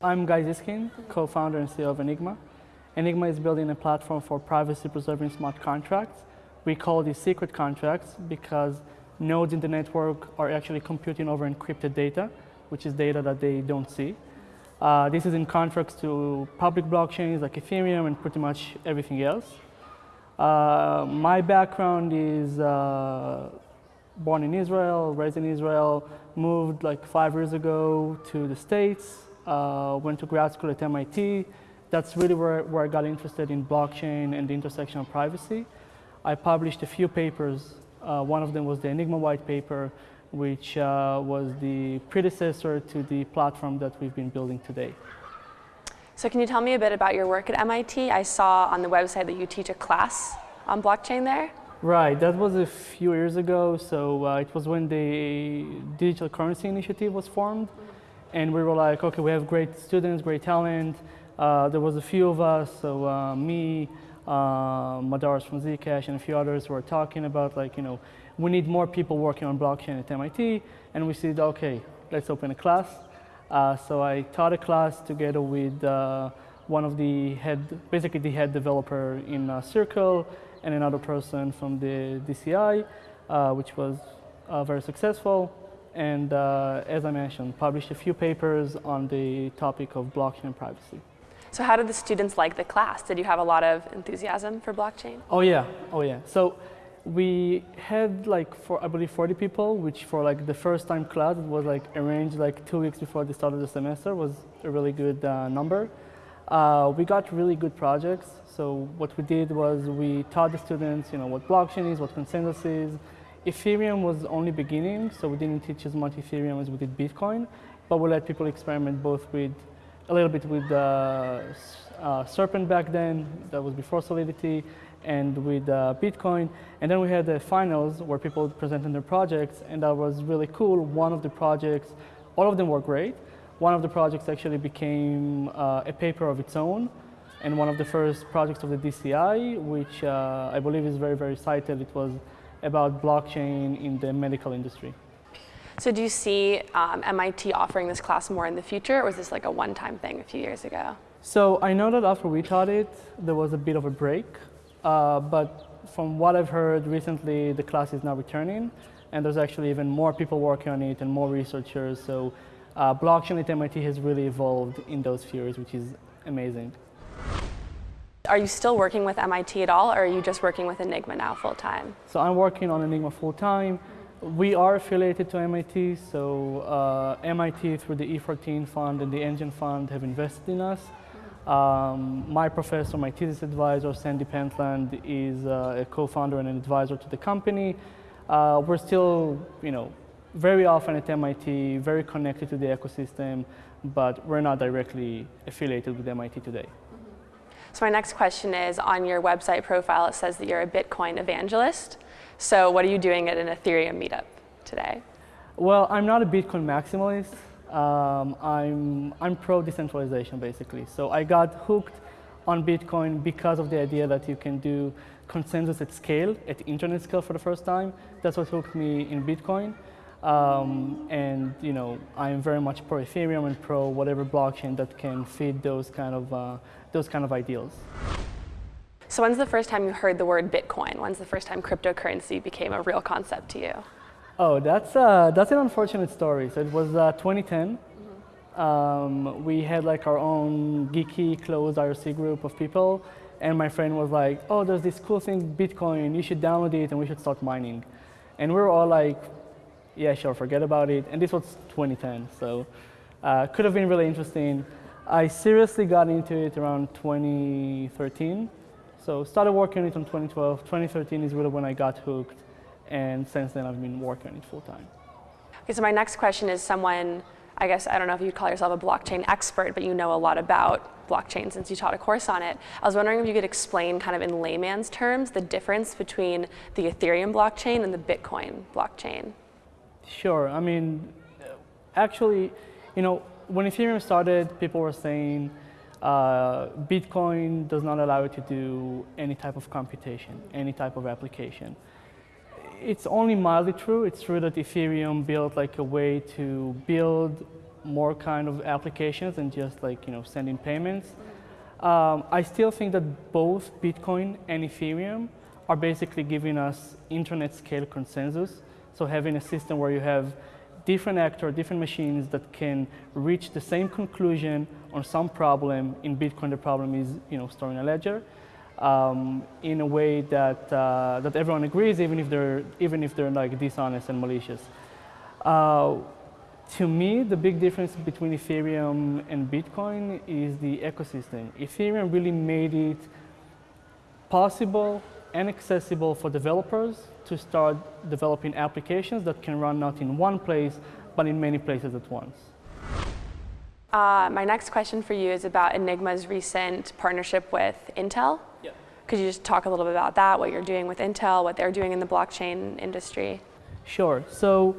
I'm Guy Zyskind, co-founder and CEO of Enigma. Enigma is building a platform for privacy-preserving smart contracts. We call these secret contracts because nodes in the network are actually computing over encrypted data, which is data that they don't see. Uh, this is in contrast to public blockchains like Ethereum and pretty much everything else. Uh, my background is uh, born in Israel, raised in Israel, moved like five years ago to the States, uh, went to grad school at MIT. That's really where, where I got interested in blockchain and the intersection of privacy. I published a few papers. Uh, one of them was the Enigma white paper, which uh, was the predecessor to the platform that we've been building today. So can you tell me a bit about your work at MIT? I saw on the website that you teach a class on blockchain there. Right, that was a few years ago. So uh, it was when the Digital Currency Initiative was formed. And we were like, okay, we have great students, great talent. Uh, there was a few of us, so uh, me, uh, Madars from Zcash, and a few others were talking about like, you know, we need more people working on blockchain at MIT, and we said, okay, let's open a class. Uh, so I taught a class together with uh, one of the head, basically the head developer in uh, Circle, and another person from the DCI, which was very successful. And uh, as I mentioned, published a few papers on the topic of blockchain and privacy. So how did the students like the class? Did you have a lot of enthusiasm for blockchain? Oh yeah, oh yeah. So we had like for I believe 40 people, which for like the first time class it was like arranged like two weeks before the start of the semester was a really good uh, number. Uh, we got really good projects. So what we did was we taught the students, you know, what blockchain is, what consensus is. Ethereum was only beginning, so we didn't teach as much Ethereum as we did Bitcoin, but we let people experiment both with a little bit with uh, uh, Serpent back then, that was before Solidity, and with uh, Bitcoin. And then we had the finals where people presented their projects, and that was really cool. One of the projects, all of them were great. One of the projects actually became uh, a paper of its own, and one of the first projects of the DCI, which uh, I believe is very, very cited. It was about blockchain in the medical industry. So do you see um, MIT offering this class more in the future, or was this like a one-time thing a few years ago? So I know that after we taught it, there was a bit of a break. Uh, but from what I've heard recently, the class is now returning, and there's actually even more people working on it and more researchers. So uh, blockchain at MIT has really evolved in those few years, which is amazing. Are you still working with MIT at all, or are you just working with Enigma now full time? So I'm working on Enigma full time. We are affiliated to MIT, so uh, MIT through the E14 fund and the Engine fund have invested in us. Um, my professor, my thesis advisor, Sandy Pentland, is uh, a co-founder and an advisor to the company. Uh, we're still, you know, very often at MIT, very connected to the ecosystem, but we're not directly affiliated with MIT today. So my next question is, on your website profile, it says that you're a Bitcoin evangelist. So what are you doing at an Ethereum meetup today? Well, I'm not a Bitcoin maximalist um, I'm, I'm pro decentralization basically. So I got hooked on Bitcoin because of the idea that you can do consensus at scale, at internet scale for the first time. That's what hooked me in Bitcoin. Um, and you know, I'm very much pro Ethereum and pro whatever blockchain that can feed those kind of, uh, those kind of ideals. So when's the first time you heard the word Bitcoin? When's the first time cryptocurrency became a real concept to you? Oh, that's, uh, that's an unfortunate story. So it was uh, 2010. Mm-hmm. Um, we had like our own geeky closed IRC group of people. And my friend was like, oh, there's this cool thing, Bitcoin, you should download it and we should start mining. And we were all like, yeah, sure, forget about it. And this was 2010, so uh, could have been really interesting. I seriously got into it around 2013. So started working on it in 2012. 2013 is really when I got hooked and since then I've been working on it full time. Okay, so my next question is someone, I guess, I don't know if you'd call yourself a blockchain expert, but you know a lot about blockchain since you taught a course on it. I was wondering if you could explain kind of in layman's terms the difference between the Ethereum blockchain and the Bitcoin blockchain. Sure, I mean, actually, you know, when Ethereum started, people were saying uh, Bitcoin does not allow you to do any type of computation, any type of application it's only mildly true. It's true that Ethereum built like a way to build more kind of applications than just like you know sending payments. Um, I still think that both Bitcoin and Ethereum are basically giving us internet scale consensus. So having a system where you have different actors, different machines that can reach the same conclusion on some problem. In Bitcoin, the problem is you know storing a ledger um, in a way that uh, that everyone agrees, even if they're even if they're like dishonest and malicious. Uh, to me, the big difference between Ethereum and Bitcoin is the ecosystem. Ethereum really made it possible and accessible for developers to start developing applications that can run not in one place, but in many places at once. Uh, my next question for you is about Enigma's recent partnership with Intel. Yeah. Could you just talk a little bit about that, what you're doing with Intel, what they're doing in the blockchain industry? Sure. So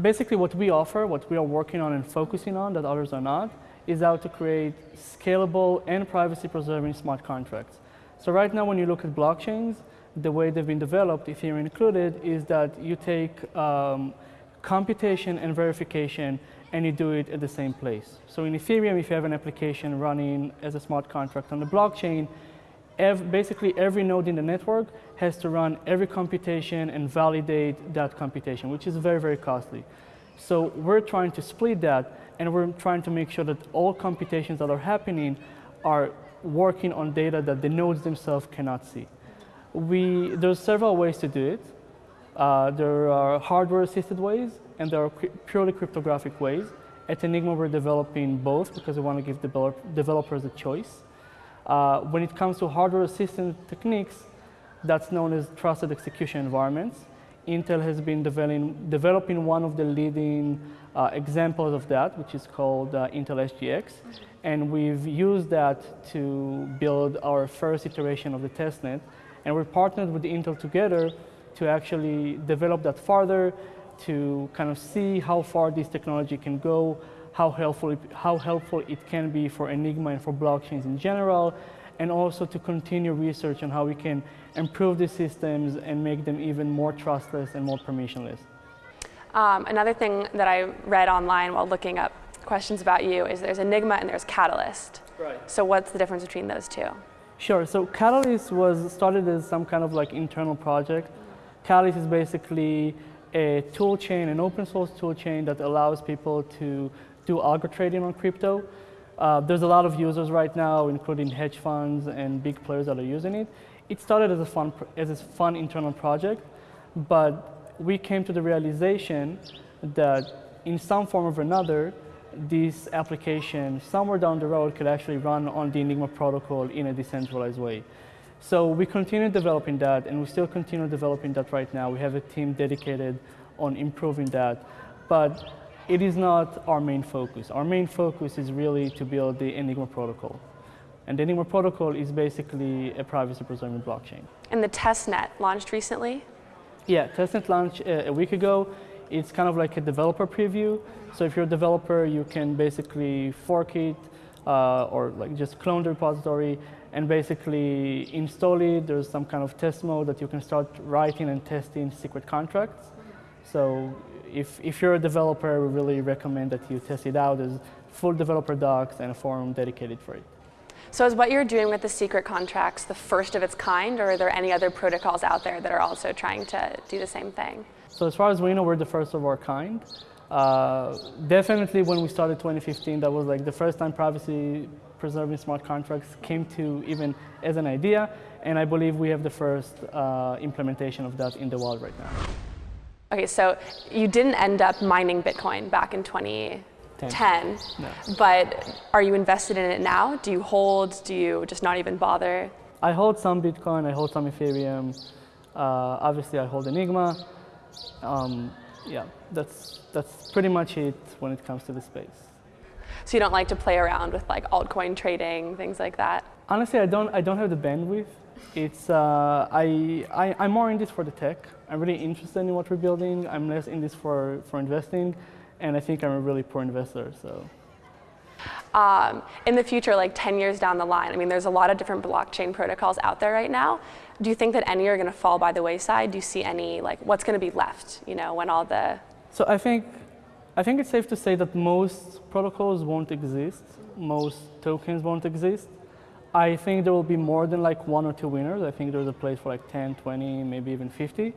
basically what we offer, what we are working on and focusing on that others are not, is how to create scalable and privacy preserving smart contracts. So right now when you look at blockchains, the way they've been developed, Ethereum included, is that you take um, computation and verification and you do it at the same place. So in Ethereum, if you have an application running as a smart contract on the blockchain, ev basically every node in the network has to run every computation and validate that computation, which is very, very costly. So we're trying to split that and we're trying to make sure that all computations that are happening are working on data that the nodes themselves cannot see. We, there's several ways to do it. Uh, there are hardware-assisted ways, and there are purely cryptographic ways. At Enigma, we're developing both because we want to give develop developers a choice. Uh, when it comes to hardware-assisted techniques, that's known as trusted execution environments. Intel has been developing, developing one of the leading uh, examples of that, which is called uh, Intel SGX. And we've used that to build our first iteration of the testnet. And we're partnered with Intel together to actually develop that further, to kind of see how far this technology can go, how helpful it, how helpful it can be for Enigma and for blockchains in general, and also to continue research on how we can improve these systems and make them even more trustless and more permissionless. Um, another thing that I read online while looking up questions about you is there's Enigma and there's Catalyst. Right. So what's the difference between those two? Sure. So Catalyst was started as some kind of like internal project. Catalyst is basically a tool chain, an open source tool chain that allows people to do algo trading on crypto. Uh, there's a lot of users right now, including hedge funds and big players that are using it. It started as a fun, as a fun internal project, but we came to the realization that in some form or another, this application somewhere down the road could actually run on the Enigma protocol in a decentralized way. So we continue developing that and we still continue developing that right now. We have a team dedicated on improving that, but it is not our main focus. Our main focus is really to build the Enigma protocol. And the Enigma protocol is basically a privacy preserving blockchain. And the testnet launched recently? Yeah, testnet launched a, a week ago. It's kind of like a developer preview. So if you're a developer, you can basically fork it uh, or like just clone the repository and basically install it. There's some kind of test mode that you can start writing and testing secret contracts. So if, if you're a developer, we really recommend that you test it out. There's full developer docs and a forum dedicated for it. So is what you're doing with the secret contracts the first of its kind, or are there any other protocols out there that are also trying to do the same thing? So as far as we know, we're the first of our kind. Uh, definitely when we started 2015, that was like the first time privacy preserving smart contracts came to even as an idea. And I believe we have the first uh, implementation of that in the world right now. Okay, so you didn't end up mining Bitcoin back in 2010, no. but are you invested in it now? Do you hold? Do you just not even bother? I hold some Bitcoin, I hold some Ethereum. Uh, obviously, I hold Enigma. Um, yeah, that's, that's pretty much it when it comes to the space. So you don't like to play around with like altcoin trading, things like that? Honestly, I don't, I don't have the bandwidth. It's, uh, I, I, I'm more in this for the tech. I'm really interested in what we're building. I'm less in this for, for investing. And I think I'm a really poor investor, so. Um, in the future, like 10 years down the line, I mean, there's a lot of different blockchain protocols out there right now. Do you think that any are going to fall by the wayside? Do you see any, like, what's going to be left, you know, when all the... So I think I think it's safe to say that most protocols won't exist, most tokens won't exist. I think there will be more than like one or two winners. I think there's a place for like 10, 20, maybe even 50.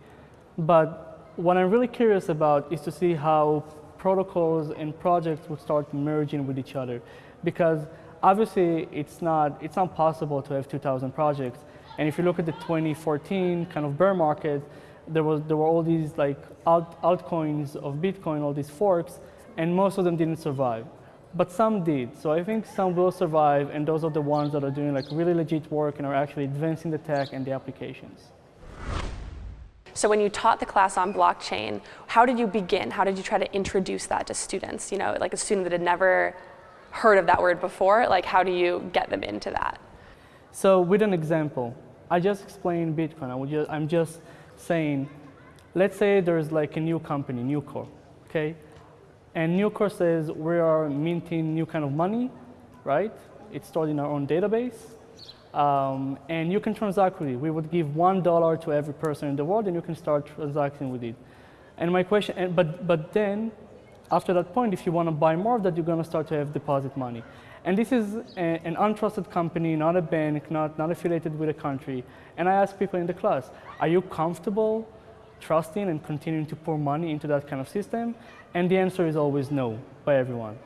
But what I'm really curious about is to see how protocols and projects will start merging with each other. Because obviously it's not, it's not possible to have 2,000 projects. And if you look at the 2014 kind of bear market, there, was, there were all these like alt, altcoins of Bitcoin, all these forks, and most of them didn't survive. But some did. So I think some will survive, and those are the ones that are doing like really legit work and are actually advancing the tech and the applications. So when you taught the class on blockchain, how did you begin? How did you try to introduce that to students? You know, like a student that had never heard of that word before, like how do you get them into that? So with an example, I just explained Bitcoin. I just, I'm just saying, let's say there's like a new company, Nucor, okay? And Nucor says we are minting new kind of money, right? It's stored in our own database. Um, and you can transact with it. We would give one dollar to every person in the world, and you can start transacting with it. And my question, and, but but then, after that point, if you want to buy more of that, you're going to start to have deposit money. And this is a, an untrusted company, not a bank, not not affiliated with a country. And I ask people in the class, are you comfortable trusting and continuing to pour money into that kind of system? And the answer is always no by everyone.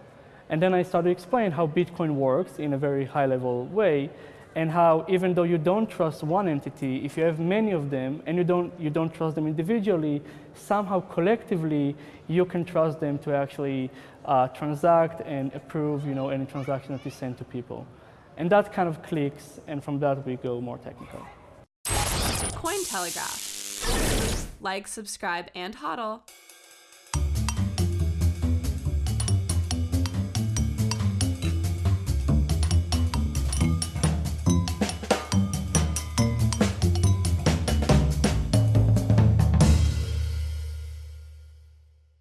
And then I started to explain how Bitcoin works in a very high level way and how even though you don't trust one entity, if you have many of them and you don't, you don't trust them individually, somehow collectively you can trust them to actually uh, transact and approve you know, any transaction that is sent to people. And that kind of clicks, and from that we go more technical. Cointelegraph. Like, subscribe, and hodl.